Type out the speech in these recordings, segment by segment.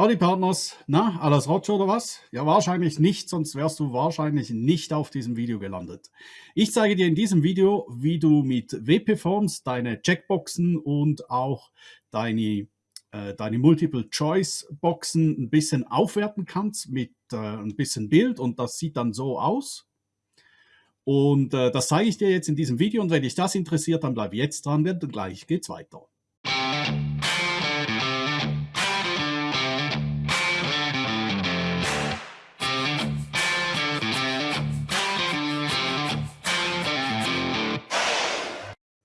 Howdy Partners, na, alles Rotsch oder was? Ja, wahrscheinlich nicht, sonst wärst du wahrscheinlich nicht auf diesem Video gelandet. Ich zeige dir in diesem Video, wie du mit WP-Forms deine Checkboxen und auch deine, äh, deine Multiple-Choice-Boxen ein bisschen aufwerten kannst mit äh, ein bisschen Bild und das sieht dann so aus. Und äh, das zeige ich dir jetzt in diesem Video und wenn dich das interessiert, dann bleib jetzt dran, denn gleich geht's weiter.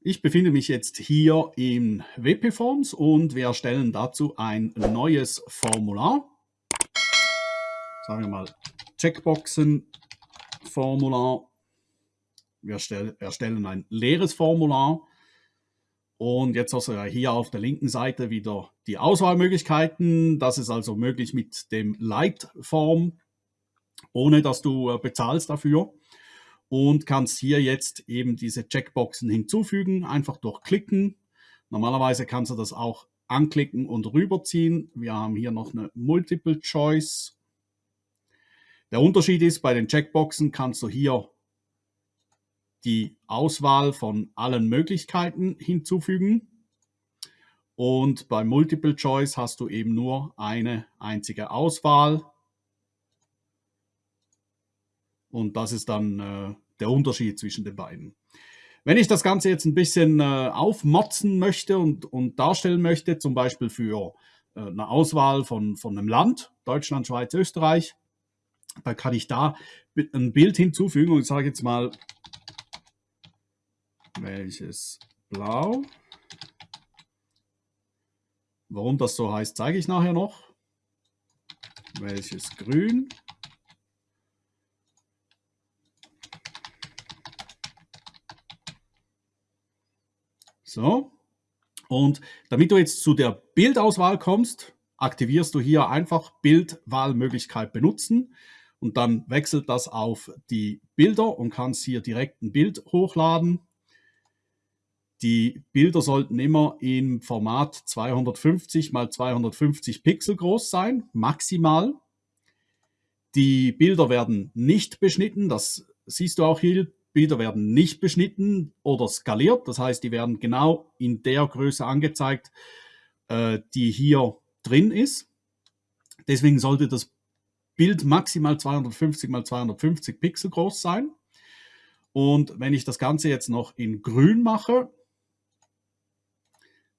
Ich befinde mich jetzt hier in WP-Forms und wir erstellen dazu ein neues Formular. Sagen wir mal Checkboxen-Formular. Wir erstellen ein leeres Formular. Und jetzt hast du ja hier auf der linken Seite wieder die Auswahlmöglichkeiten. Das ist also möglich mit dem Light-Form, ohne dass du äh, bezahlst dafür und kannst hier jetzt eben diese Checkboxen hinzufügen, einfach durchklicken. Normalerweise kannst du das auch anklicken und rüberziehen. Wir haben hier noch eine Multiple Choice. Der Unterschied ist, bei den Checkboxen kannst du hier die Auswahl von allen Möglichkeiten hinzufügen. Und bei Multiple Choice hast du eben nur eine einzige Auswahl. Und das ist dann äh, der Unterschied zwischen den beiden. Wenn ich das Ganze jetzt ein bisschen äh, aufmotzen möchte und, und darstellen möchte, zum Beispiel für äh, eine Auswahl von, von einem Land, Deutschland, Schweiz, Österreich, dann kann ich da ein Bild hinzufügen und sage jetzt mal, welches Blau. Warum das so heißt, zeige ich nachher noch. Welches Grün. So. Und damit du jetzt zu der Bildauswahl kommst, aktivierst du hier einfach Bildwahlmöglichkeit benutzen und dann wechselt das auf die Bilder und kannst hier direkt ein Bild hochladen. Die Bilder sollten immer im Format 250 x 250 Pixel groß sein, maximal. Die Bilder werden nicht beschnitten, das siehst du auch hier Bilder werden nicht beschnitten oder skaliert. Das heißt, die werden genau in der Größe angezeigt, äh, die hier drin ist. Deswegen sollte das Bild maximal 250 mal 250 Pixel groß sein. Und wenn ich das Ganze jetzt noch in grün mache,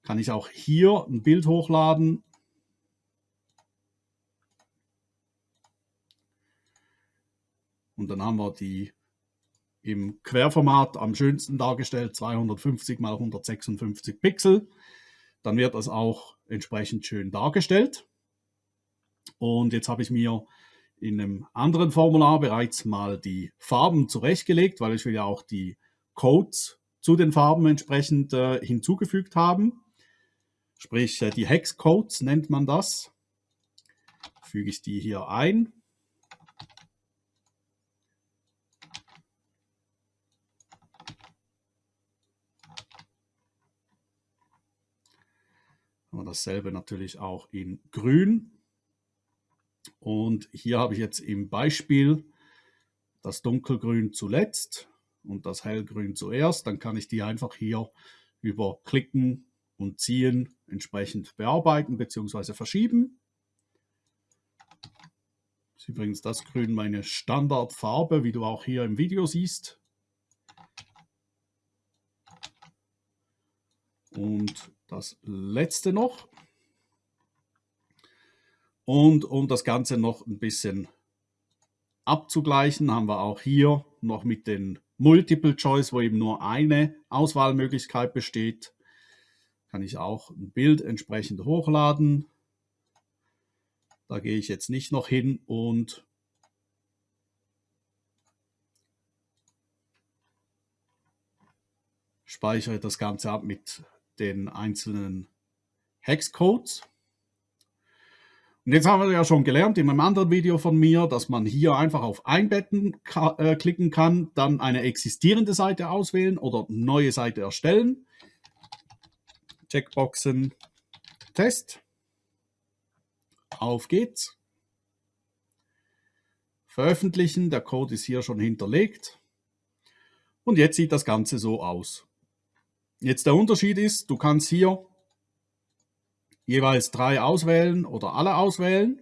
kann ich auch hier ein Bild hochladen. Und dann haben wir die im Querformat am schönsten dargestellt, 250 mal 156 Pixel. Dann wird das auch entsprechend schön dargestellt. Und jetzt habe ich mir in einem anderen Formular bereits mal die Farben zurechtgelegt, weil ich will ja auch die Codes zu den Farben entsprechend äh, hinzugefügt haben. Sprich, äh, die Hexcodes nennt man das. Füge ich die hier ein. Dasselbe natürlich auch in grün. Und hier habe ich jetzt im Beispiel das dunkelgrün zuletzt und das hellgrün zuerst. Dann kann ich die einfach hier über Klicken und Ziehen entsprechend bearbeiten bzw. verschieben. Das ist übrigens das Grün meine Standardfarbe, wie du auch hier im Video siehst. Und das letzte noch. Und um das Ganze noch ein bisschen abzugleichen, haben wir auch hier noch mit den Multiple Choice, wo eben nur eine Auswahlmöglichkeit besteht, kann ich auch ein Bild entsprechend hochladen. Da gehe ich jetzt nicht noch hin und speichere das Ganze ab mit den einzelnen Hexcodes. Und jetzt haben wir ja schon gelernt in einem anderen Video von mir, dass man hier einfach auf Einbetten äh, klicken kann, dann eine existierende Seite auswählen oder neue Seite erstellen. Checkboxen Test. Auf geht's. Veröffentlichen, der Code ist hier schon hinterlegt. Und jetzt sieht das Ganze so aus. Jetzt der Unterschied ist, du kannst hier jeweils drei auswählen oder alle auswählen.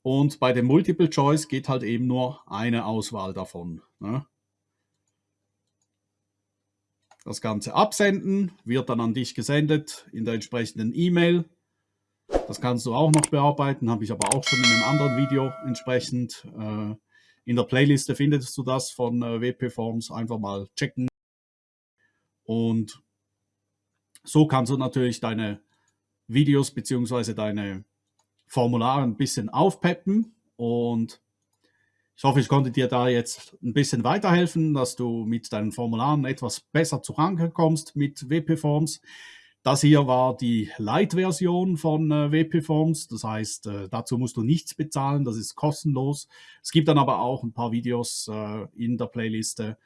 Und bei dem Multiple Choice geht halt eben nur eine Auswahl davon. Ne? Das Ganze absenden, wird dann an dich gesendet in der entsprechenden E-Mail. Das kannst du auch noch bearbeiten, habe ich aber auch schon in einem anderen Video entsprechend. Äh, in der Playliste findest du das von äh, WP Forms, einfach mal checken. Und so kannst du natürlich deine Videos bzw. deine Formulare ein bisschen aufpeppen und ich hoffe, ich konnte dir da jetzt ein bisschen weiterhelfen, dass du mit deinen Formularen etwas besser zu Ranke kommst mit WP Forms. Das hier war die Light-Version von äh, WP Forms, das heißt, äh, dazu musst du nichts bezahlen, das ist kostenlos. Es gibt dann aber auch ein paar Videos äh, in der Playliste,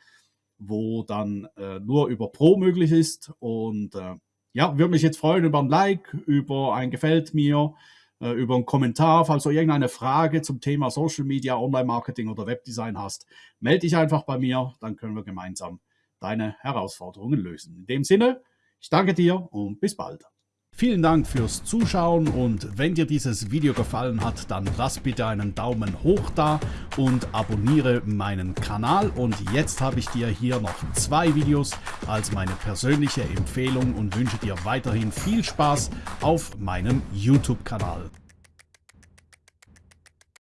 wo dann äh, nur über Pro möglich ist und äh, ja, würde mich jetzt freuen über ein Like, über ein Gefällt mir, äh, über einen Kommentar. Falls du irgendeine Frage zum Thema Social Media, Online-Marketing oder Webdesign hast, melde dich einfach bei mir, dann können wir gemeinsam deine Herausforderungen lösen. In dem Sinne, ich danke dir und bis bald. Vielen Dank fürs Zuschauen und wenn dir dieses Video gefallen hat, dann lass bitte einen Daumen hoch da und abonniere meinen Kanal. Und jetzt habe ich dir hier noch zwei Videos als meine persönliche Empfehlung und wünsche dir weiterhin viel Spaß auf meinem YouTube-Kanal.